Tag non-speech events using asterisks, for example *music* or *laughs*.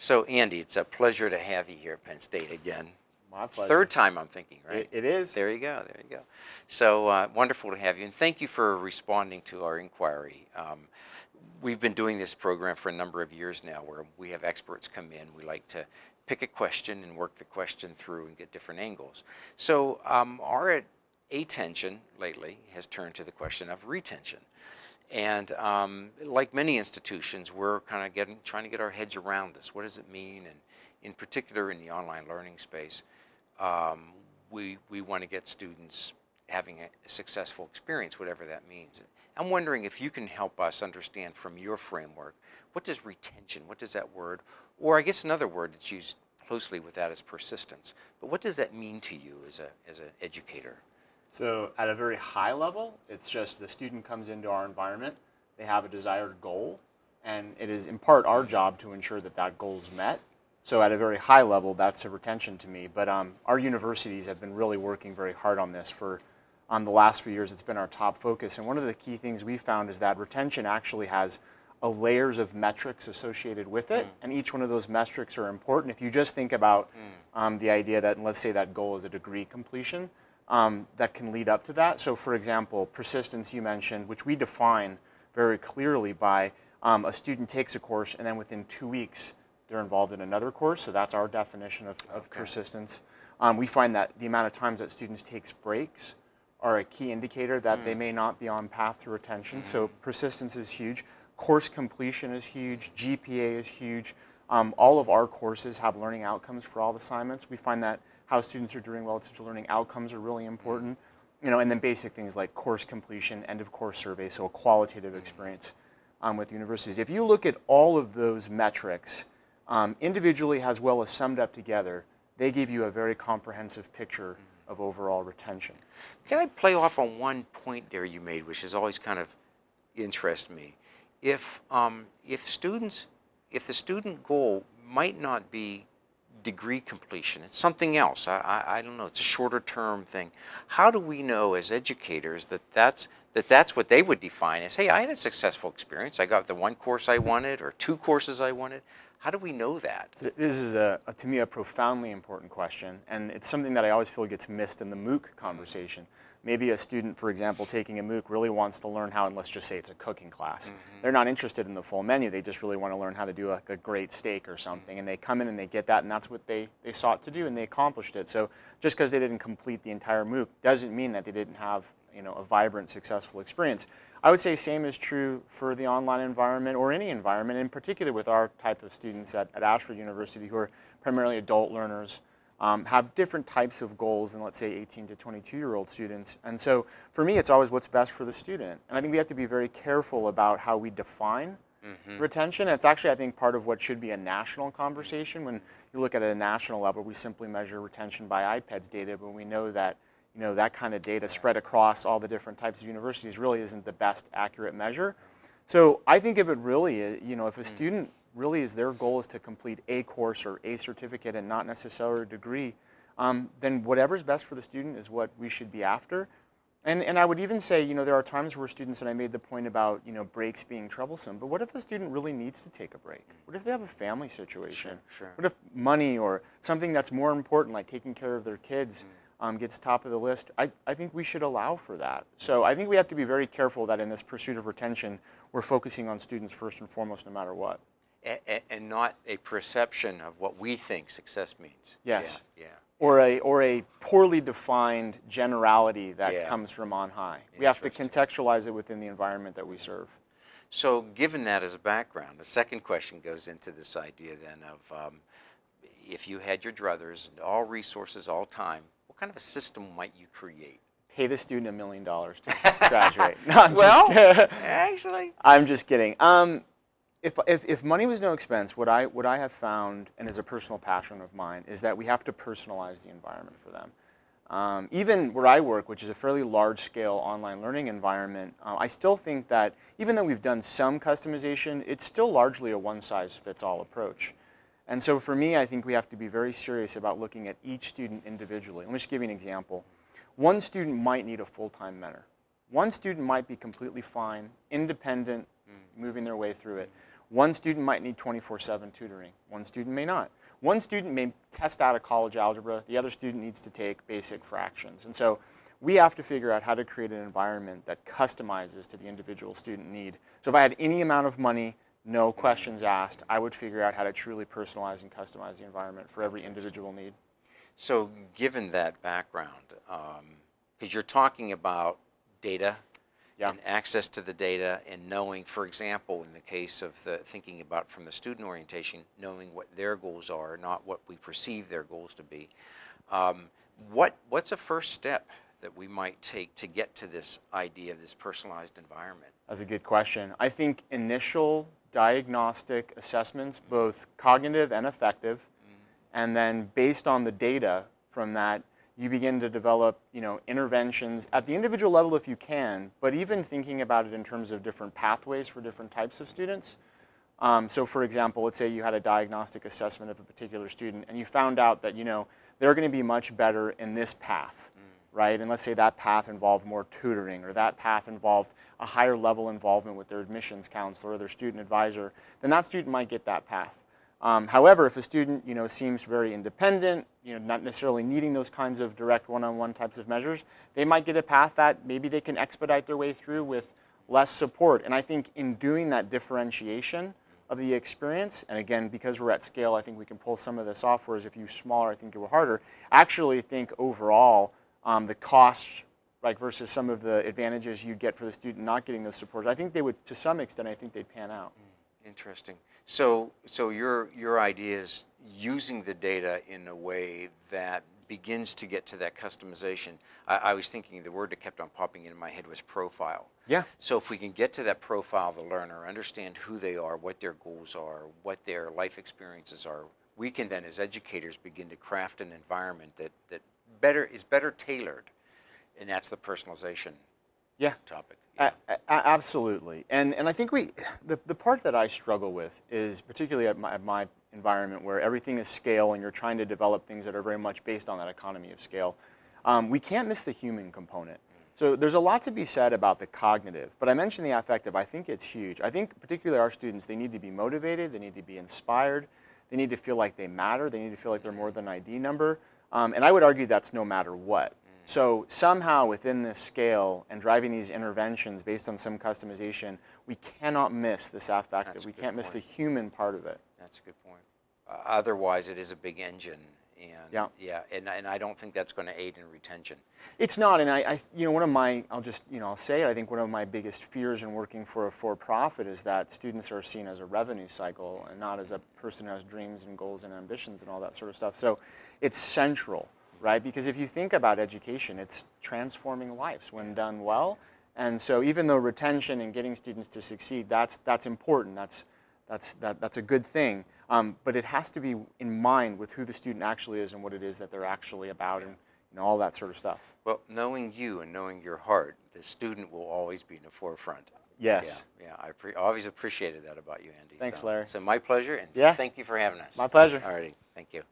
So Andy, it's a pleasure to have you here at Penn State again. My pleasure. Third time I'm thinking, right? It, it is. There you go, there you go. So uh, wonderful to have you, and thank you for responding to our inquiry. Um, we've been doing this program for a number of years now where we have experts come in. We like to pick a question and work the question through and get different angles. So um, our attention lately has turned to the question of retention. And um, like many institutions, we're kind of getting, trying to get our heads around this. What does it mean? And in particular in the online learning space, um, we, we want to get students having a successful experience, whatever that means. I'm wondering if you can help us understand from your framework, what does retention, what does that word, or I guess another word that's used closely with that is persistence, but what does that mean to you as, a, as an educator? So at a very high level, it's just the student comes into our environment, they have a desired goal, and it is in part our job to ensure that that goal is met. So at a very high level, that's a retention to me. But um, our universities have been really working very hard on this for um, the last few years. It's been our top focus. And one of the key things we found is that retention actually has a layers of metrics associated with it. Mm. And each one of those metrics are important. If you just think about mm. um, the idea that, let's say that goal is a degree completion, um, that can lead up to that. So for example, persistence you mentioned, which we define very clearly by um, a student takes a course and then within two weeks they're involved in another course. So that's our definition of, of okay. persistence. Um, we find that the amount of times that students takes breaks are a key indicator that mm. they may not be on path to retention. Mm. So persistence is huge. Course completion is huge. GPA is huge. Um, all of our courses have learning outcomes for all assignments. We find that how students are doing relative to learning outcomes are really important. You know, and then basic things like course completion, end of course survey, so a qualitative experience um, with universities. If you look at all of those metrics, um, individually as well as summed up together, they give you a very comprehensive picture of overall retention. Can I play off on one point there you made, which has always kind of interested me? If, um, if students, if the student goal might not be degree completion. It's something else. I, I, I, don't know. It's a shorter term thing. How do we know as educators that that's, that that's what they would define as, hey, I had a successful experience. I got the one course I wanted or two courses I wanted. How do we know that? This is, a, a to me, a profoundly important question. And it's something that I always feel gets missed in the MOOC conversation maybe a student, for example, taking a MOOC really wants to learn how, and let's just say it's a cooking class. Mm -hmm. They're not interested in the full menu. They just really want to learn how to do a, a great steak or something. And they come in and they get that, and that's what they, they sought to do, and they accomplished it. So just because they didn't complete the entire MOOC doesn't mean that they didn't have you know, a vibrant, successful experience. I would say same is true for the online environment or any environment, in particular with our type of students at, at Ashford University who are primarily adult learners um, have different types of goals than let's say 18 to 22 year old students. And so for me, it's always what's best for the student. And I think we have to be very careful about how we define mm -hmm. retention. It's actually, I think, part of what should be a national conversation. When you look at a national level, we simply measure retention by IPEDS data, but we know that you know, that kind of data spread across all the different types of universities really isn't the best accurate measure. So I think if it really, you know, if a mm. student really is their goal is to complete a course or a certificate and not necessarily a degree, um, then whatever's best for the student is what we should be after. And, and I would even say, you know, there are times where students, and I made the point about, you know, breaks being troublesome, but what if a student really needs to take a break? What if they have a family situation? Sure, sure. What if money or something that's more important, like taking care of their kids, mm. um, gets top of the list? I, I think we should allow for that. So I think we have to be very careful that in this pursuit of retention, we're focusing on students first and foremost, no matter what and not a perception of what we think success means. Yes. Yeah. yeah. Or a, or a poorly defined generality that yeah. comes from on high. We have to contextualize it within the environment that we serve. So given that as a background, the second question goes into this idea then of um, if you had your druthers, and all resources, all time, what kind of a system might you create? Pay the student a million dollars to *laughs* graduate. No, well, actually. I'm just kidding. Um, if, if, if, money was no expense, what I, what I have found, and is a personal passion of mine, is that we have to personalize the environment for them. Um, even where I work, which is a fairly large-scale online learning environment, uh, I still think that even though we've done some customization, it's still largely a one-size-fits-all approach. And so for me, I think we have to be very serious about looking at each student individually. Let me just give you an example. One student might need a full-time mentor. One student might be completely fine, independent. Moving their way through it. One student might need 24-7 tutoring. One student may not. One student may test out of college algebra. The other student needs to take basic fractions. And so we have to figure out how to create an environment that customizes to the individual student need. So if I had any amount of money, no questions asked, I would figure out how to truly personalize and customize the environment for every individual need. So given that background, um, because you're talking about data Yeah. and access to the data and knowing, for example, in the case of the thinking about from the student orientation, knowing what their goals are, not what we perceive their goals to be. Um, what what's a first step that we might take to get to this idea of this personalized environment? That's a good question. I think initial diagnostic assessments, both cognitive and affective, and then based on the data from that, you begin to develop, you know, interventions at the individual level if you can, but even thinking about it in terms of different pathways for different types of students. Um, so for example, let's say you had a diagnostic assessment of a particular student and you found out that, you know, they're going to be much better in this path, right? And let's say that path involved more tutoring or that path involved a higher level involvement with their admissions counselor or their student advisor, then that student might get that path. Um, however, if a student, you know, seems very independent, you know, not necessarily needing those kinds of direct one-on-one types of measures, they might get a path that maybe they can expedite their way through with less support. And I think in doing that differentiation of the experience, and again, because we're at scale, I think we can pull some of this off, whereas if you smaller, I think it will harder. I actually think overall, um, the costs, like versus some of the advantages you'd get for the student not getting those supports, I think they would, to some extent, I think they'd pan out. Interesting. So, so your your idea is using the data in a way that begins to get to that customization. I, I was thinking the word that kept on popping into my head was profile. Yeah. So if we can get to that profile of the learner, understand who they are, what their goals are, what their life experiences are, we can then, as educators, begin to craft an environment that that better is better tailored, and that's the personalization Yeah. topic. A- absolutely. And, and I think we, the, the part that I struggle with is particularly at my, at my environment where everything is scale and you're trying to develop things that are very much based on that economy of scale. Um, we can't miss the human component. So there's a lot to be said about the cognitive, but I mentioned the affective. I think it's huge. I think particularly our students, they need to be motivated, they need to be inspired, they need to feel like they matter, they need to feel like they're more than an ID number. Um, and I would argue that's no matter what. So somehow within this scale and driving these interventions based on some customization, we cannot miss this affective. That's We can't miss the human part of it. That's a good point. Uh, otherwise, it is a big engine, and Yeah. yeah, and, and I don't think that's going to aid in retention. It's not, and I, I, you know, one of my, I'll just, you know, I'll say it. I think one of my biggest fears in working for a for-profit is that students are seen as a revenue cycle and not as a person who has dreams and goals and ambitions and all that sort of stuff. So, it's central, right? Because if you think about education, it's transforming lives when done well. And so, even though retention and getting students to succeed, that's that's important. That's that's that, that's a good thing. Um, but it has to be in mind with who the student actually is and what it is that they're actually about and you know, all that sort of stuff. Well, knowing you and knowing your heart, the student will always be in the forefront. Yes. Yeah, yeah. I always appreciated that about you, Andy. Thanks, So- Larry. So my pleasure, and Yeah. thank you for having us. My pleasure. All righty, thank you.